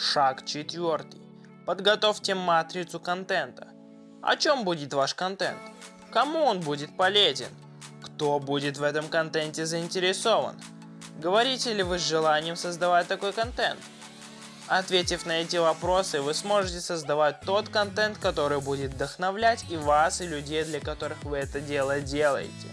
Шаг четвертый. Подготовьте матрицу контента. О чем будет ваш контент? Кому он будет полезен? Кто будет в этом контенте заинтересован? Говорите ли вы с желанием создавать такой контент? Ответив на эти вопросы, вы сможете создавать тот контент, который будет вдохновлять и вас, и людей, для которых вы это дело делаете.